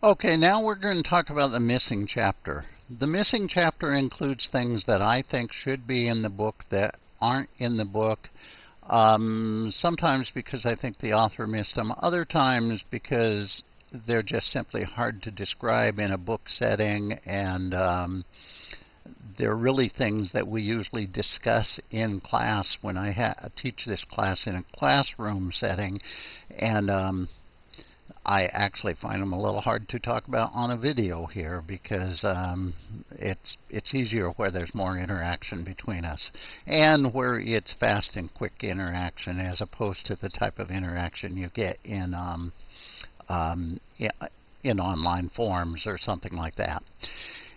Okay, now we're going to talk about the missing chapter. The missing chapter includes things that I think should be in the book that aren't in the book. Um, sometimes because I think the author missed them, other times because they're just simply hard to describe in a book setting and um, they're really things that we usually discuss in class when I teach this class in a classroom setting. And um, I actually find them a little hard to talk about on a video here because um, it's it's easier where there's more interaction between us and where it's fast and quick interaction as opposed to the type of interaction you get in um, um, in online forums or something like that.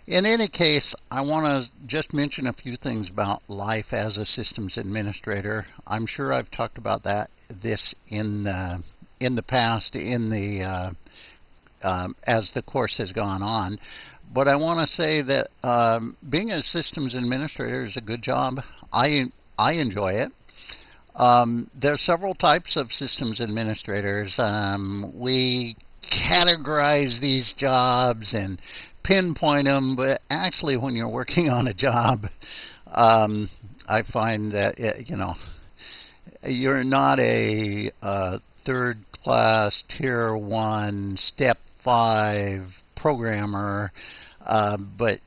In any case, I want to just mention a few things about life as a systems administrator. I'm sure I've talked about that this in uh, in the past in the uh, um, as the course has gone on. But I want to say that um, being a systems administrator is a good job. I I enjoy it. Um, there are several types of systems administrators. Um, we categorize these jobs and pinpoint them, but actually, when you're working on a job, um, I find that it, you know you're not a uh, third class tier one step five programmer, uh, but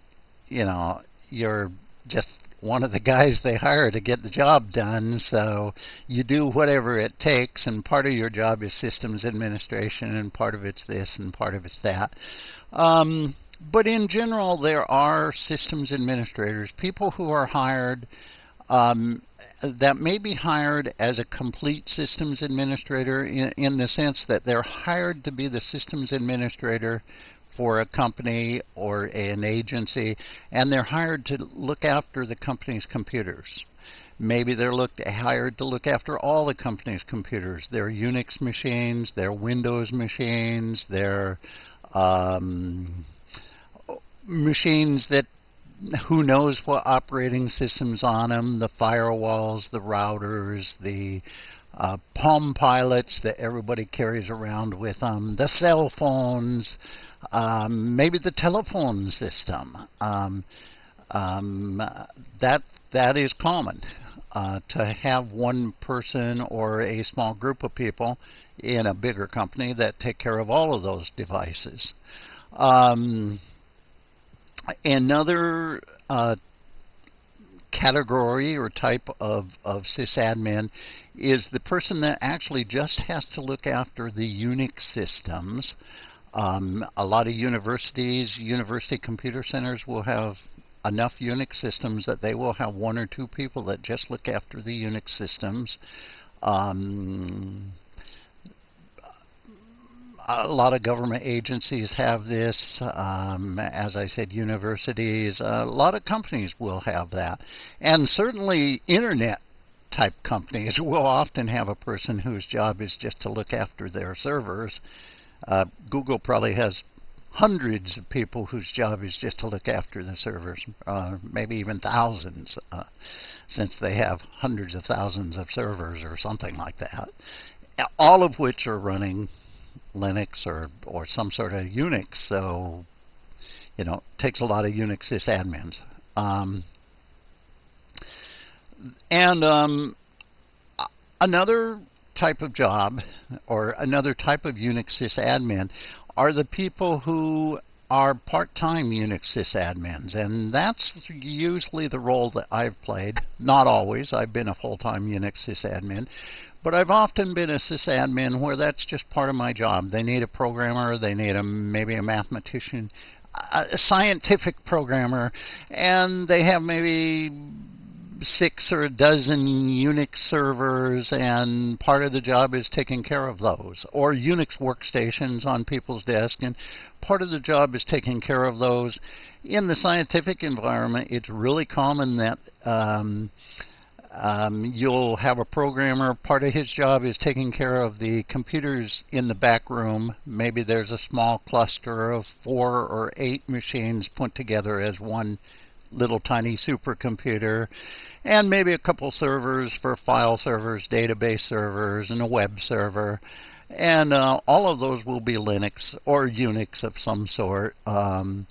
you know you're just one of the guys they hire to get the job done. So you do whatever it takes, and part of your job is systems administration, and part of it's this, and part of it's that. Um, but in general, there are systems administrators, people who are hired um, that may be hired as a complete systems administrator in, in the sense that they're hired to be the systems administrator for a company or an agency, and they're hired to look after the company's computers. Maybe they're looked, hired to look after all the company's computers, their Unix machines, their Windows machines, their um, machines that who knows what operating systems on them, the firewalls, the routers, the uh, Palm Pilots that everybody carries around with them, the cell phones, um, maybe the telephone system. Um, um, that that is common uh, to have one person or a small group of people in a bigger company that take care of all of those devices. Um, Another uh, category or type of, of sysadmin is the person that actually just has to look after the Unix systems. Um, a lot of universities, university computer centers will have enough Unix systems that they will have one or two people that just look after the Unix systems. Um, a lot of government agencies have this. Um, as I said, universities, a lot of companies will have that. And certainly internet type companies will often have a person whose job is just to look after their servers. Uh, Google probably has hundreds of people whose job is just to look after the servers, uh, maybe even thousands, uh, since they have hundreds of thousands of servers or something like that, all of which are running Linux or or some sort of Unix. So you know, it takes a lot of Unix sysadmins. Um, and um, another type of job or another type of Unix sysadmin are the people who are part-time Unix sysadmins, and that's usually the role that I've played. Not always. I've been a full-time Unix sysadmin, but I've often been a sysadmin where that's just part of my job. They need a programmer, they need a maybe a mathematician, a scientific programmer, and they have maybe six or a dozen Unix servers, and part of the job is taking care of those, or Unix workstations on people's desk, and part of the job is taking care of those. In the scientific environment, it's really common that um, um, you'll have a programmer. Part of his job is taking care of the computers in the back room. Maybe there's a small cluster of four or eight machines put together as one little tiny supercomputer, and maybe a couple servers for file servers, database servers, and a web server. And uh, all of those will be Linux or Unix of some sort. Um,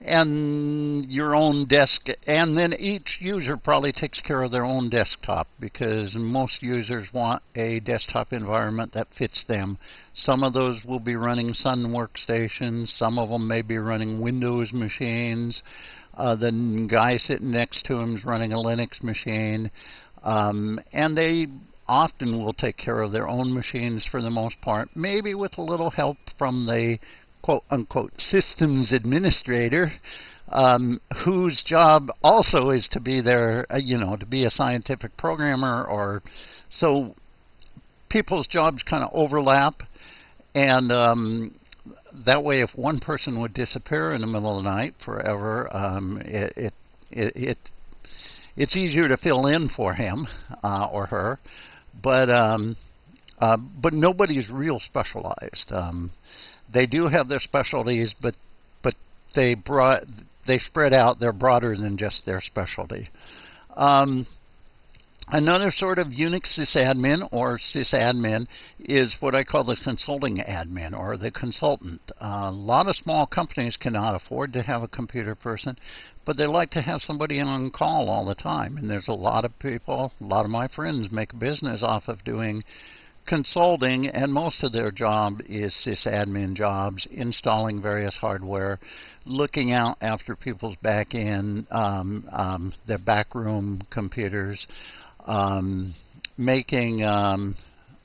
and your own desk, and then each user probably takes care of their own desktop because most users want a desktop environment that fits them. Some of those will be running Sun workstations, some of them may be running Windows machines. Uh, the guy sitting next to him is running a Linux machine, um, and they often will take care of their own machines for the most part, maybe with a little help from the quote unquote systems administrator um, whose job also is to be there, uh, you know, to be a scientific programmer or so people's jobs kind of overlap. And um, that way if one person would disappear in the middle of the night forever um, it, it, it, it it's easier to fill in for him uh, or her but um, uh, but nobody's real specialized. Um, they do have their specialties, but but they brought they spread out. They're broader than just their specialty. Um, Another sort of Unix sysadmin or sysadmin is what I call the consulting admin or the consultant. A lot of small companies cannot afford to have a computer person, but they like to have somebody on call all the time. And there's a lot of people, a lot of my friends make business off of doing consulting, and most of their job is sysadmin jobs, installing various hardware, looking out after people's back end, um, um, their backroom computers, um, making um,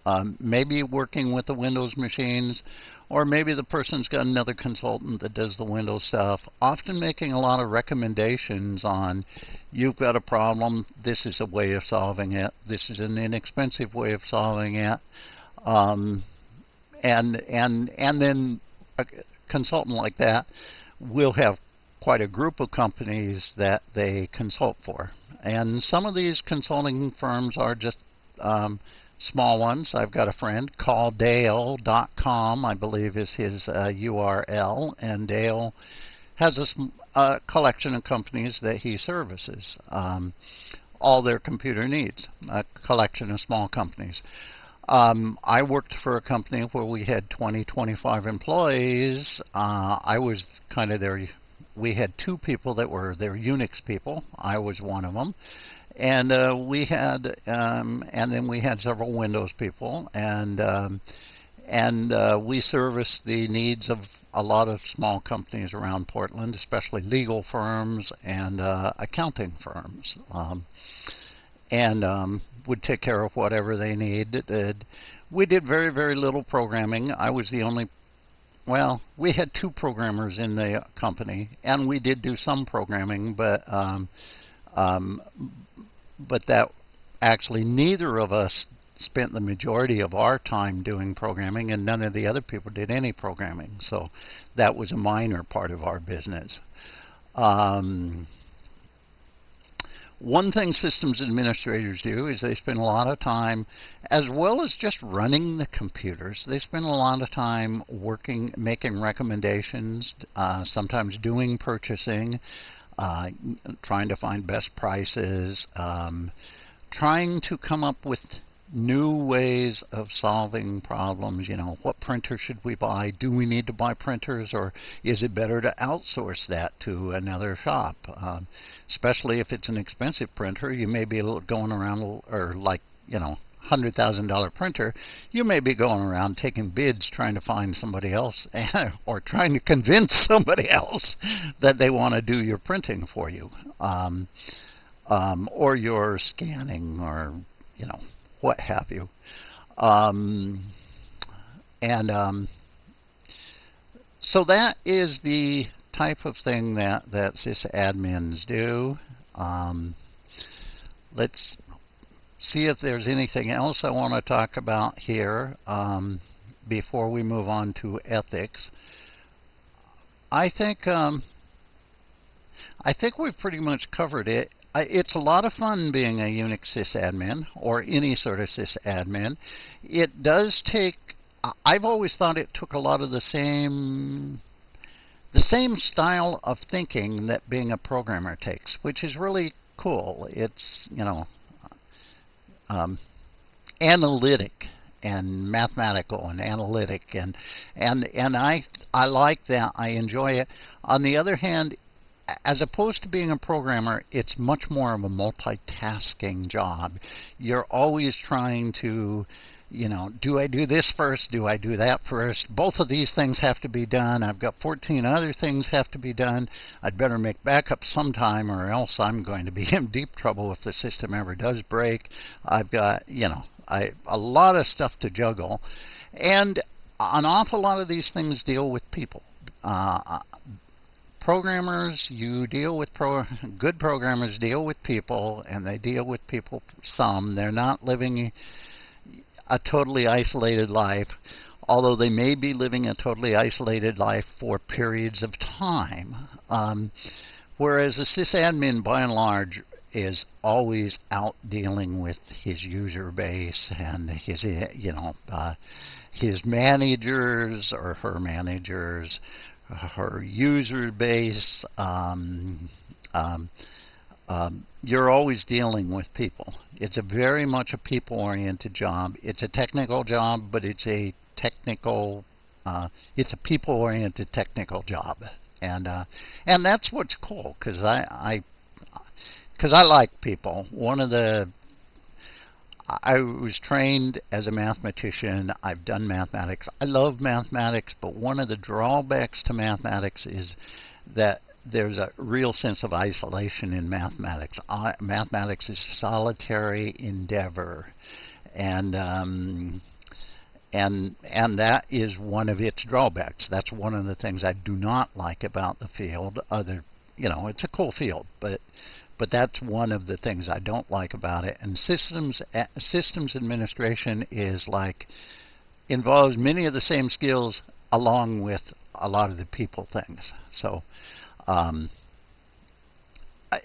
um, maybe working with the Windows machines, or maybe the person's got another consultant that does the Windows stuff. Often making a lot of recommendations on, you've got a problem, this is a way of solving it, this is an inexpensive way of solving it, um, and and and then a consultant like that will have quite a group of companies that they consult for. And some of these consulting firms are just um, small ones. I've got a friend, calldale.com, I believe is his uh, URL, and Dale has a, a, collection of companies that he services. Um, all their computer needs, a collection of small companies. Um, I worked for a company where we had 20, 25 employees. Uh, I was kind of their we had two people that were their Unix people. I was one of them, and uh, we had um, and then we had several Windows people, and um, and uh, we serviced the needs of a lot of small companies around Portland, especially legal firms and uh, accounting firms. Um, and um, would take care of whatever they needed. We did very, very little programming. I was the only well, we had two programmers in the company, and we did do some programming, but um, um, but that actually neither of us spent the majority of our time doing programming, and none of the other people did any programming. So that was a minor part of our business. Um, one thing systems administrators do is they spend a lot of time, as well as just running the computers, they spend a lot of time working, making recommendations, uh, sometimes doing purchasing, uh, trying to find best prices, um, trying to come up with new ways of solving problems. You know, what printer should we buy? Do we need to buy printers, or is it better to outsource that to another shop? Um, especially if it's an expensive printer, you may be going around, or like, you know, hundred thousand dollar printer, you may be going around taking bids trying to find somebody else or trying to convince somebody else that they want to do your printing for you. Um, um, or your scanning or you know what have you. Um, and um, so that is the type of thing that, that sysadmins do. Um, let's see if there's anything else I want to talk about here um, before we move on to ethics. I think um, I think we've pretty much covered it it's a lot of fun being a Unix sysadmin or any sort of sysadmin. It does take, I've always thought it took a lot of the same the same style of thinking that being a programmer takes, which is really cool. It's, you know, um, analytic and mathematical and analytic and and and I I like that I enjoy it on the other hand as opposed to being a programmer it's much more of a multitasking job you're always trying to you know, do I do this first? Do I do that first? Both of these things have to be done. I've got 14 other things have to be done. I'd better make backup sometime or else I'm going to be in deep trouble if the system ever does break. I've got, you know, I, a lot of stuff to juggle. And an awful lot of these things deal with people. Uh, programmers, you deal with pro good programmers deal with people, and they deal with people some. They're not living a totally isolated life, although they may be living a totally isolated life for periods of time. Um, whereas a sysadmin, by and large, is always out dealing with his user base and his, you know, uh, his managers or her managers, her user base. Um, um, um, you're always dealing with people. It's a very much a people-oriented job. It's a technical job, but it's a technical, uh, it's a people-oriented technical job, and uh, and that's what's cool because I I because I like people. One of the I was trained as a mathematician. I've done mathematics. I love mathematics, but one of the drawbacks to mathematics is that there's a real sense of isolation in mathematics. Uh, mathematics is solitary endeavor, and um, and and that is one of its drawbacks. That's one of the things I do not like about the field. Other, you know, it's a cool field, but but that's one of the things I don't like about it. And systems systems administration is like involves many of the same skills along with a lot of the people things. So um,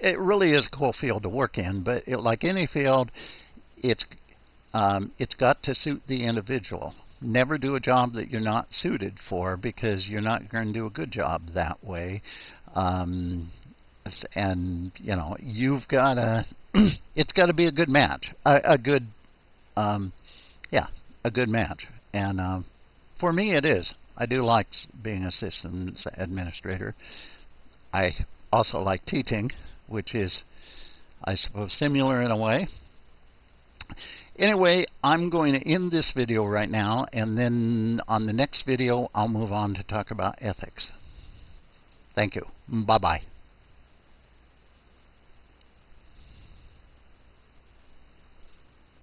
it really is a cool field to work in, but it, like any field, it's um, it's got to suit the individual. Never do a job that you're not suited for because you're not going to do a good job that way. Um, and you know you've got to it's got to be a good match, a, a good um, yeah, a good match. And um, for me, it is. I do like being a systems administrator. I also like teaching, which is, I suppose, similar in a way. Anyway, I'm going to end this video right now, and then on the next video, I'll move on to talk about ethics. Thank you. Bye-bye.